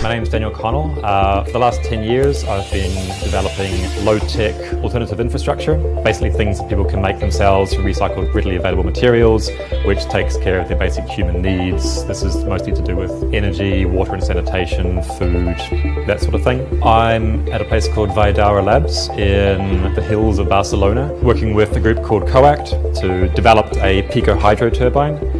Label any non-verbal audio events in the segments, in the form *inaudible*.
My name is Daniel Connell. Uh, for the last 10 years, I've been developing low-tech alternative infrastructure, basically things that people can make themselves from recycled, readily available materials, which takes care of their basic human needs. This is mostly to do with energy, water and sanitation, food, that sort of thing. I'm at a place called Valldaura Labs in the hills of Barcelona, working with a group called COACT to develop a pico hydro turbine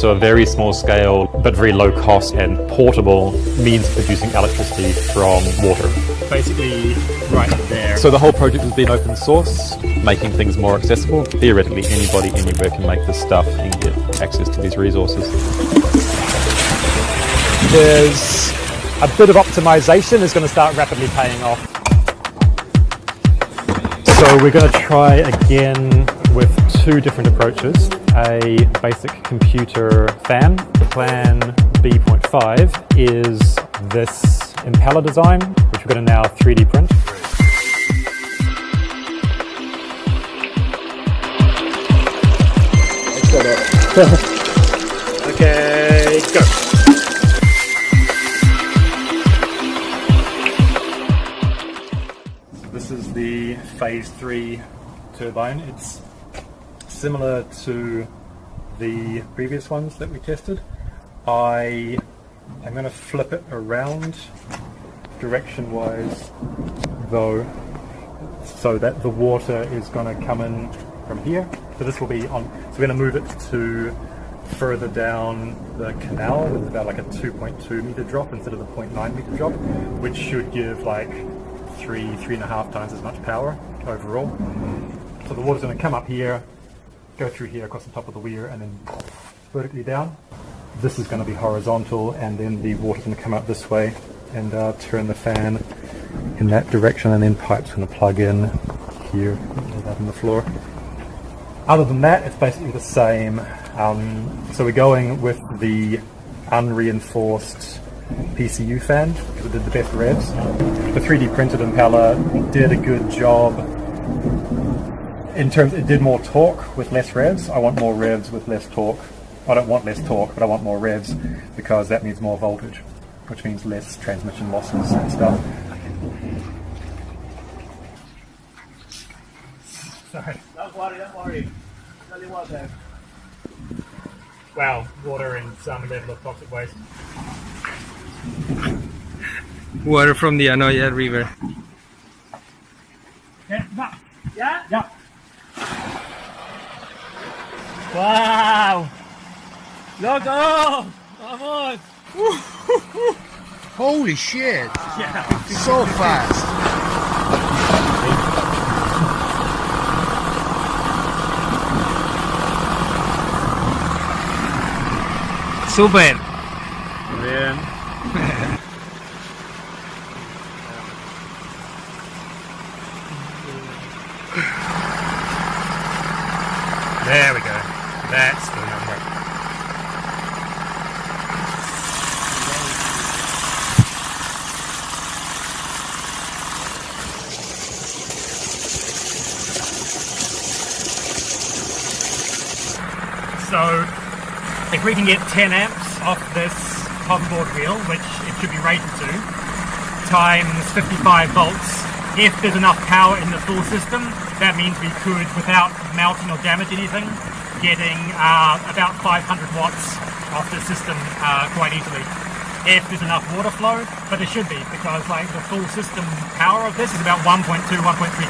so a very small scale, but very low cost and portable means of producing electricity from water. Basically, right there. So the whole project has been open source, making things more accessible. Theoretically, anybody anywhere can make this stuff and get access to these resources. There's a bit of optimization is going to start rapidly paying off. So we're going to try again with two different approaches. A basic computer fan. Plan B.5 is this impeller design, which we're going to now 3D print. okay, go. This is the phase three turbine. It's similar to the previous ones that we tested. I am going to flip it around direction wise though so that the water is going to come in from here. So this will be on, so we're going to move it to further down the canal. with about like a 2.2 meter drop instead of the 0.9 meter drop, which should give like three, three and a half times as much power overall. So the water's going to come up here, go through here across the top of the weir and then vertically down. This is going to be horizontal and then the water's going to come up this way and uh, turn the fan in that direction and then pipe's going to plug in here in the floor. Other than that, it's basically the same. Um, so we're going with the unreinforced PCU fan because it did the best revs. The 3D printed impeller did a good job in terms, it did more torque with less revs. I want more revs with less torque. I don't want less torque, but I want more revs because that means more voltage, which means less transmission losses and stuff. Sorry. Don't worry, don't worry. Tell you what then. Wow, water and some level of toxic waste. Water from the Anoia River. Yeah, Yeah? Yeah. Wow! Loco! Vamos! Holy shit! Yeah. So fast! Super! Bien. there we go. That's the number. So, if we can get 10 amps off this hoverboard wheel, which it should be rated to, times 55 volts, if there's enough power in the full system, that means we could, without melting or damage anything, getting uh, about 500 watts off the system uh, quite easily. If there's enough water flow, but there should be, because like the full system power of this is about 1.2, 1.3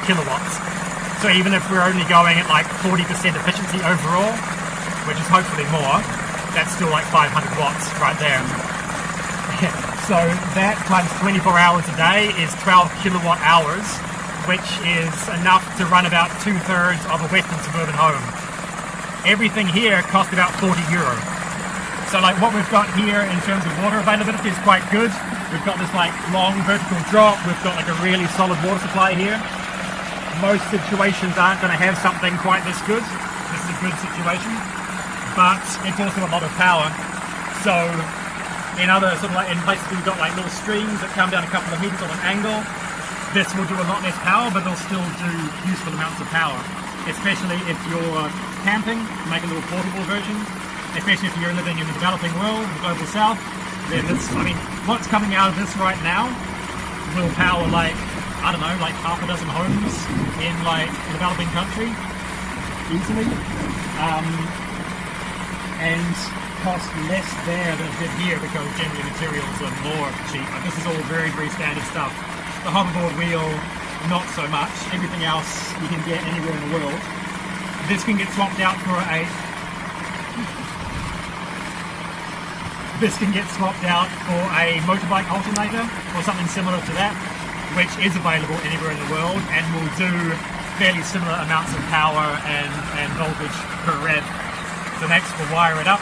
kilowatts. So even if we're only going at like 40% efficiency overall, which is hopefully more, that's still like 500 watts right there. *laughs* so that times 24 hours a day is 12 kilowatt hours, which is enough to run about two thirds of a western suburban home. Everything here cost about 40 euro. So like what we've got here in terms of water availability is quite good. We've got this like long vertical drop, we've got like a really solid water supply here. Most situations aren't going to have something quite this good. This is a good situation but it's also a lot of power. So in other sort of like in places we've got like little streams that come down a couple of meters on an angle, this will do a lot less power, but they'll still do useful amounts of power. Especially if you're camping, make a little portable version. Especially if you're living in the developing world, the global south, then this, I mean, what's coming out of this right now will power like, I don't know, like half a dozen homes in like a developing country easily. Um, and cost less there than it did here because generally materials are more cheap. Like this is all very, very standard stuff. The hoverboard wheel, not so much. Everything else you can get anywhere in the world. This can get swapped out for a this can get swapped out for a motorbike alternator or something similar to that, which is available anywhere in the world and will do fairly similar amounts of power and, and voltage per rev. So next we'll wire it up.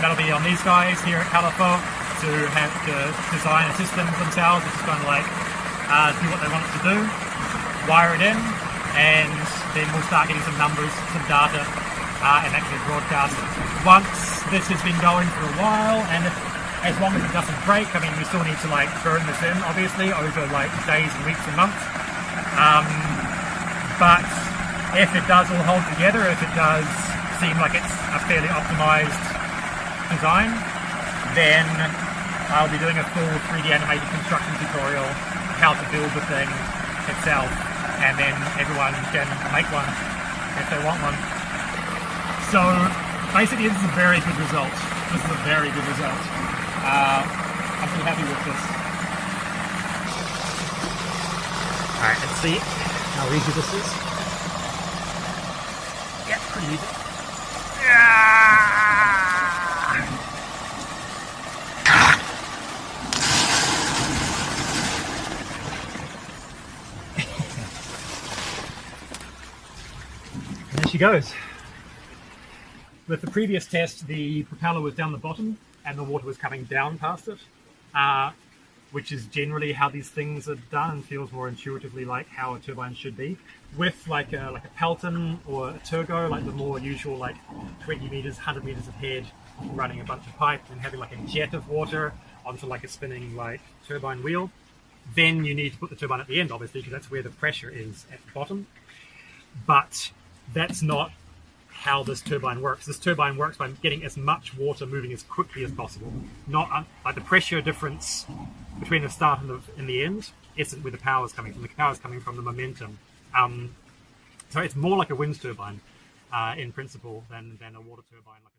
That'll be on these guys here at Calafou to have to design a system themselves, which is kind of like uh, do what they want it to do, wire it in, and then we'll start getting some numbers, some data, uh, and actually broadcast. Once this has been going for a while, and as long as it doesn't break, I mean, we still need to like burn this in, obviously, over like days and weeks and months. Um, but if it does all hold together, if it does seem like it's a fairly optimized design, then I'll be doing a full 3D animated construction tutorial how to build the thing itself, and then everyone can make one if they want one. So basically, this is a very good result. This is a very good result. Uh, I'm pretty happy with this. All right, let's see how easy this is. Yeah, pretty easy. She goes. With the previous test, the propeller was down the bottom and the water was coming down past it, uh, which is generally how these things are done and feels more intuitively like how a turbine should be. With like a, like a Pelton or a Turgo, like the more usual like 20 meters, 100 meters of head, running a bunch of pipe and having like a jet of water onto like a spinning like turbine wheel, then you need to put the turbine at the end, obviously, because that's where the pressure is at the bottom. But that's not how this turbine works. This turbine works by getting as much water moving as quickly as possible. Not um, like the pressure difference between the start and the, and the end isn't where the power is coming from. The power is coming from the momentum. Um, so it's more like a wind turbine uh, in principle than, than a water turbine. Like